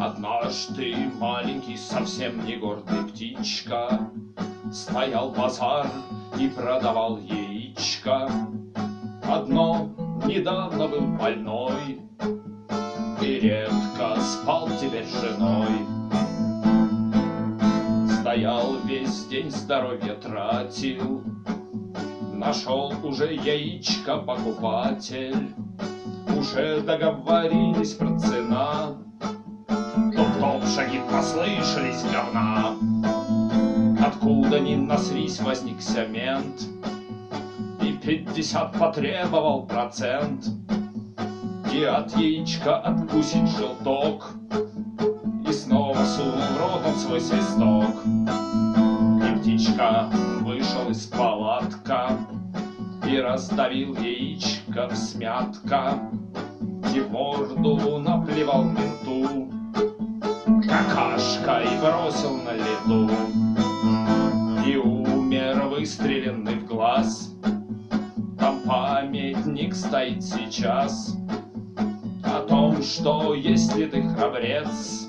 Однажды маленький, совсем не гордый птичка Стоял базар и продавал яичко. Одно недавно был больной И редко спал теперь с женой. Стоял весь день, здоровье тратил, Нашел уже яичко покупатель, Уже договорились про цена, шаги послышались говна. Откуда ни наслись, возникся мент, И пятьдесят потребовал процент, И от яичка откусить желток, И снова сунул в рот он свой свисток. И птичка вышел из палатка. И раздавил яичко в смятка, И морду наплевал менту, Какашка и бросил на лету И умер выстреленный в глаз. Там памятник стоит сейчас О том, что если ты храбрец